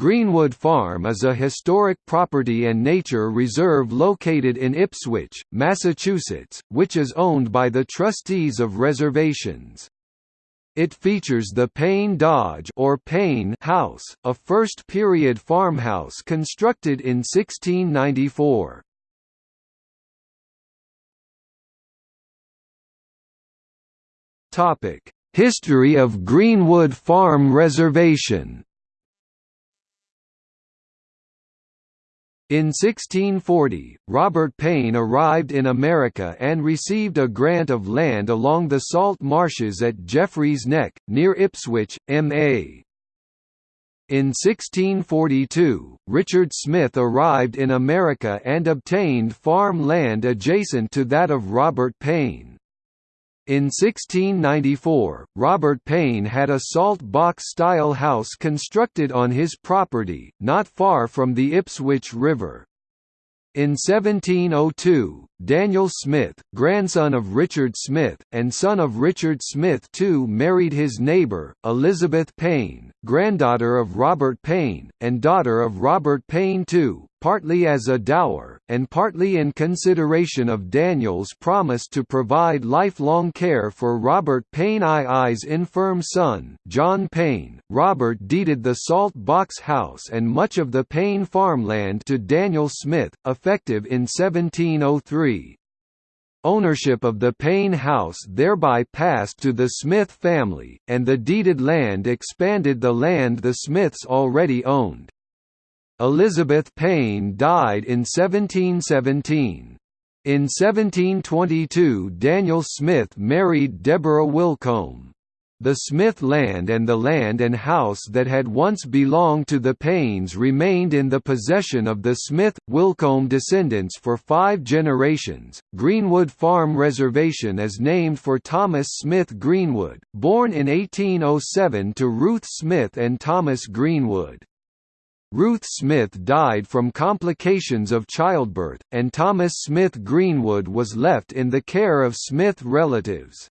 Greenwood Farm is a historic property and nature reserve located in Ipswich, Massachusetts, which is owned by the Trustees of Reservations. It features the Paine Dodge or Paine House, a first-period farmhouse constructed in 1694. History of Greenwood Farm Reservation In 1640, Robert Paine arrived in America and received a grant of land along the salt marshes at Jeffreys Neck, near Ipswich, MA. In 1642, Richard Smith arrived in America and obtained farm land adjacent to that of Robert Paine. In 1694, Robert Paine had a salt box-style house constructed on his property, not far from the Ipswich River. In 1702, Daniel Smith, grandson of Richard Smith, and son of Richard Smith II married his neighbour, Elizabeth Paine, granddaughter of Robert Paine, and daughter of Robert Paine II, partly as a dower, and partly in consideration of Daniel's promise to provide lifelong care for Robert Paine II's infirm son, John Paine. Robert deeded the Salt Box House and much of the Paine farmland to Daniel Smith, effective in 1703. Ownership of the Paine House thereby passed to the Smith family, and the deeded land expanded the land the Smiths already owned. Elizabeth Paine died in 1717. In 1722 Daniel Smith married Deborah Wilcombe. The Smith land and the land and house that had once belonged to the Paines remained in the possession of the Smith-Wilcombe descendants for five generations. Greenwood Farm Reservation is named for Thomas Smith Greenwood, born in 1807 to Ruth Smith and Thomas Greenwood. Ruth Smith died from complications of childbirth, and Thomas Smith Greenwood was left in the care of Smith relatives.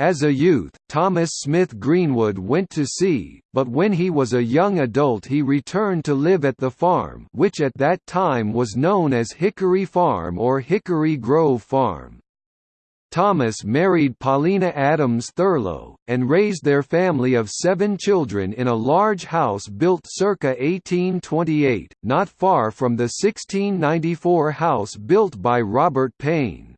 As a youth, Thomas Smith Greenwood went to sea, but when he was a young adult he returned to live at the farm which at that time was known as Hickory Farm or Hickory Grove Farm. Thomas married Paulina Adams Thurlow, and raised their family of seven children in a large house built circa 1828, not far from the 1694 house built by Robert Paine.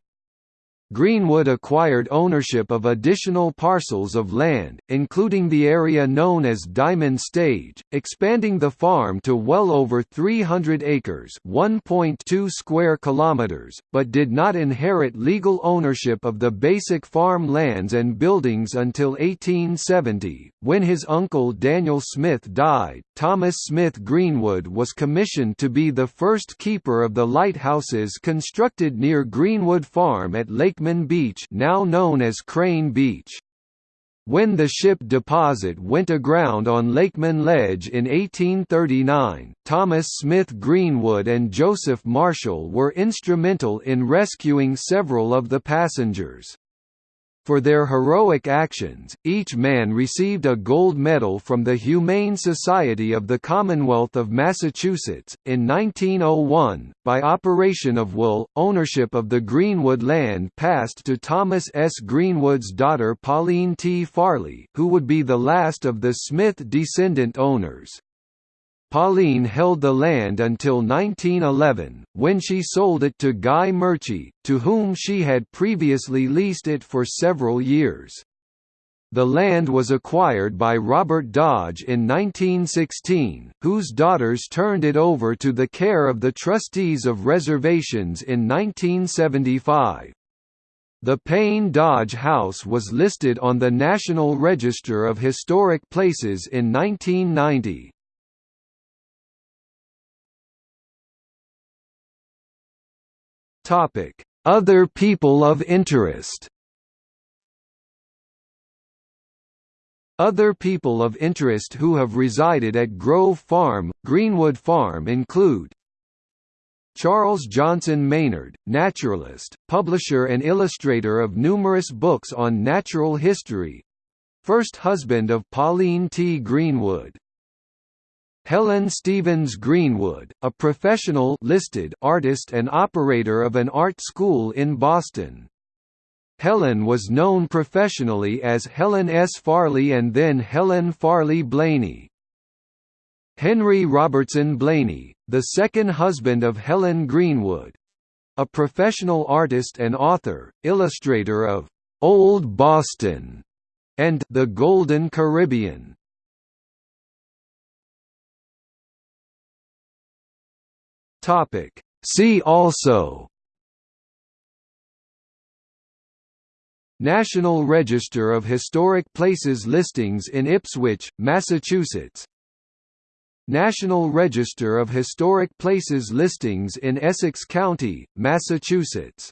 Greenwood acquired ownership of additional parcels of land, including the area known as Diamond Stage, expanding the farm to well over 300 acres (1.2 square kilometers), but did not inherit legal ownership of the basic farm lands and buildings until 1870, when his uncle Daniel Smith died. Thomas Smith Greenwood was commissioned to be the first keeper of the lighthouses constructed near Greenwood Farm at Lake Lakeman Beach now known as Crane Beach. When the ship deposit went aground on Lakeman Ledge in 1839, Thomas Smith Greenwood and Joseph Marshall were instrumental in rescuing several of the passengers. For their heroic actions, each man received a gold medal from the Humane Society of the Commonwealth of Massachusetts. In 1901, by operation of will, ownership of the Greenwood land passed to Thomas S. Greenwood's daughter Pauline T. Farley, who would be the last of the Smith descendant owners. Pauline held the land until 1911, when she sold it to Guy Murchie, to whom she had previously leased it for several years. The land was acquired by Robert Dodge in 1916, whose daughters turned it over to the care of the trustees of reservations in 1975. The Paine Dodge House was listed on the National Register of Historic Places in 1990. Topic: Other people of interest. Other people of interest who have resided at Grove Farm, Greenwood Farm include Charles Johnson Maynard, naturalist, publisher and illustrator of numerous books on natural history first husband of Pauline T. Greenwood Helen Stevens Greenwood, a professional listed artist and operator of an art school in Boston. Helen was known professionally as Helen S. Farley and then Helen Farley Blaney. Henry Robertson Blaney, the second husband of Helen Greenwood, a professional artist and author, illustrator of Old Boston and The Golden Caribbean. Topic. See also. National Register of Historic Places listings in Ipswich, Massachusetts. National Register of Historic Places listings in Essex County, Massachusetts